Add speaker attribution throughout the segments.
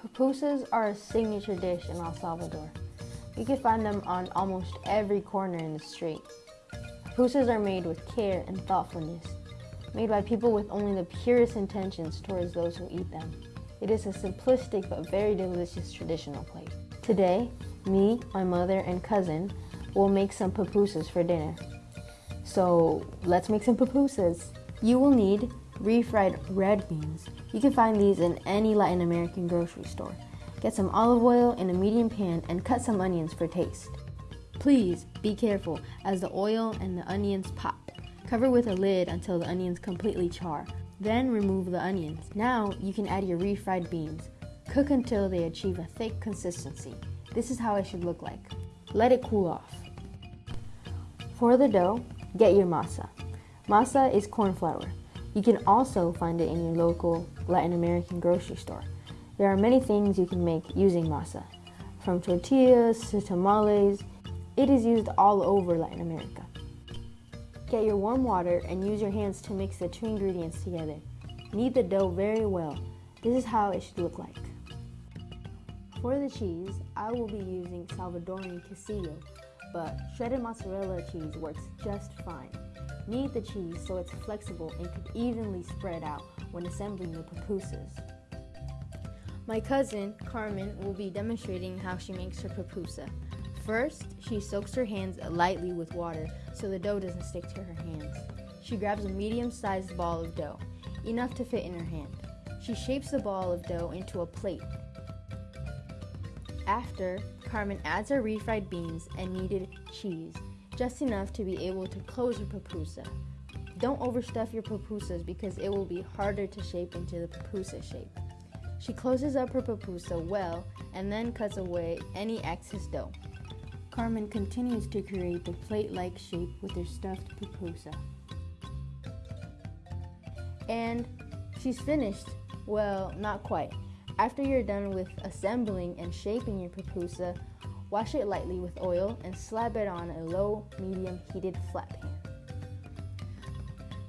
Speaker 1: Pupusas are a signature dish in El Salvador. You can find them on almost every corner in the street. Pupusas are made with care and thoughtfulness, made by people with only the purest intentions towards those who eat them. It is a simplistic but very delicious traditional plate. Today, me, my mother, and cousin will make some pupusas for dinner. So let's make some pupusas. You will need refried red beans. You can find these in any Latin American grocery store. Get some olive oil in a medium pan and cut some onions for taste. Please be careful as the oil and the onions pop. Cover with a lid until the onions completely char. Then remove the onions. Now you can add your refried beans. Cook until they achieve a thick consistency. This is how it should look like. Let it cool off. For the dough, get your masa. Masa is corn flour. You can also find it in your local Latin American grocery store. There are many things you can make using masa, from tortillas to tamales. It is used all over Latin America. Get your warm water and use your hands to mix the two ingredients together. Knead the dough very well. This is how it should look like. For the cheese, I will be using Salvadoran quesillo, but shredded mozzarella cheese works just fine. Knead the cheese so it's flexible and can evenly spread out when assembling the pupusas. My cousin, Carmen, will be demonstrating how she makes her pupusa. First, she soaks her hands lightly with water so the dough doesn't stick to her hands. She grabs a medium-sized ball of dough, enough to fit in her hand. She shapes the ball of dough into a plate. After, Carmen adds her refried beans and kneaded cheese just enough to be able to close your pupusa. Don't overstuff your pupusas because it will be harder to shape into the pupusa shape. She closes up her pupusa well and then cuts away any excess dough. Carmen continues to create the plate-like shape with her stuffed pupusa. And she's finished. Well, not quite. After you're done with assembling and shaping your pupusa, Wash it lightly with oil and slab it on a low medium heated flat pan.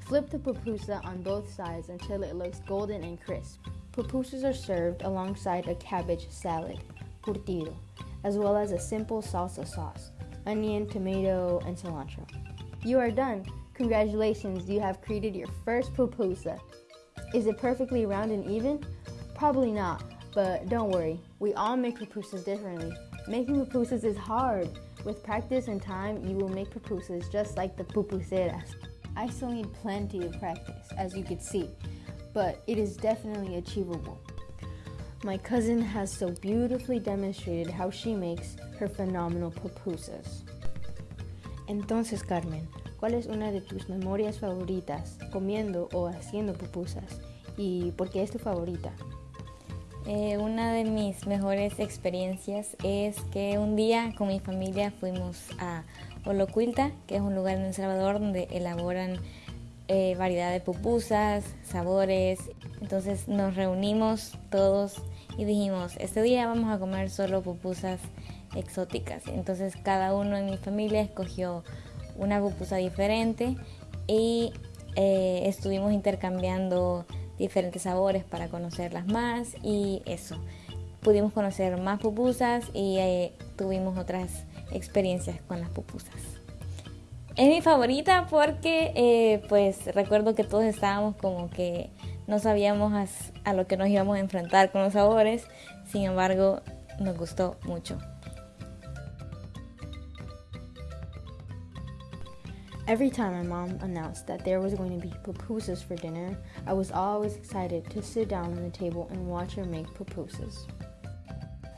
Speaker 1: Flip the pupusa on both sides until it looks golden and crisp. Pupusas are served alongside a cabbage salad, curtido, as well as a simple salsa sauce, onion, tomato, and cilantro. You are done. Congratulations, you have created your first pupusa. Is it perfectly round and even? Probably not, but don't worry, we all make pupusas differently. Making pupusas is hard. With practice and time, you will make pupusas just like the pupuseras. I still need plenty of practice, as you could see, but it is definitely achievable. My cousin has so beautifully demonstrated how she makes her phenomenal pupusas. Entonces, Carmen, ¿cuál es una de tus memorias favoritas comiendo o haciendo pupusas? ¿Y por qué es tu favorita?
Speaker 2: Eh, una de mis mejores experiencias es que un día con mi familia fuimos a Olocuilta, que es un lugar en El Salvador donde elaboran eh, variedad de pupusas, sabores. Entonces nos reunimos todos y dijimos, este día vamos a comer solo pupusas exóticas. Entonces cada uno en mi familia escogió una pupusa diferente y eh, estuvimos intercambiando diferentes sabores para conocerlas más y eso. Pudimos conocer más pupusas y eh, tuvimos otras experiencias con las pupusas. Es mi favorita porque eh, pues recuerdo que todos estábamos como que no sabíamos a, a lo que nos íbamos a enfrentar con los sabores, sin embargo nos gustó mucho.
Speaker 1: Every time my mom announced that there was going to be pupusas for dinner, I was always excited to sit down on the table and watch her make pupusas.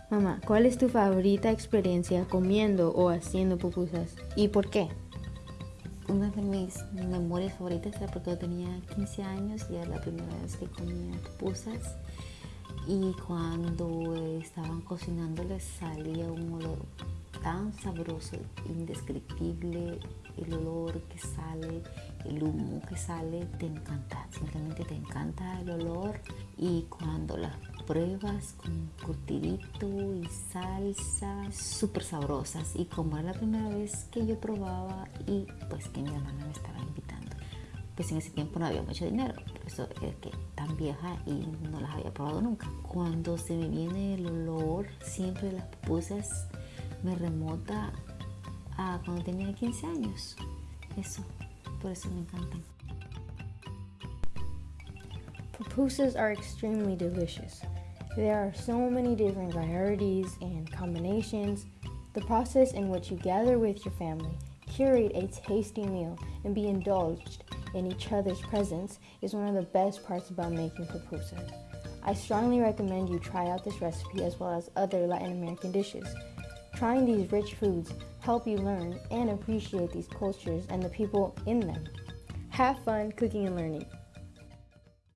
Speaker 1: Mamá, ¿cuál es tu favorita experiencia comiendo o haciendo pupusas y por qué?
Speaker 3: Una de mis memorias favoritas era porque yo tenía 15 años y era la primera vez que comía pupusas y cuando estaban cocinando les salía un olor tan sabroso, indescriptible, el olor que sale, el humo que sale, te encanta, simplemente te encanta el olor. Y cuando las pruebas con curtidito y salsa súper sabrosas. Y como era la primera vez que yo probaba y pues que mi hermana me estaba invitando. Pues en ese tiempo no había mucho dinero, por eso es que tan vieja y no las había probado nunca. Cuando se me viene el olor siempre las pupusas, me remota a cuando tenía 15 años. Eso, por eso me encantan.
Speaker 1: Pupusas are extremely delicious. There are so many different varieties and combinations. The process in which you gather with your family, curate a tasty meal, and be indulged in each other's presence is one of the best parts about making pupusas. I strongly recommend you try out this recipe as well as other Latin American dishes. Trying these rich foods help you learn and appreciate these cultures and the people in them. Have fun cooking and learning.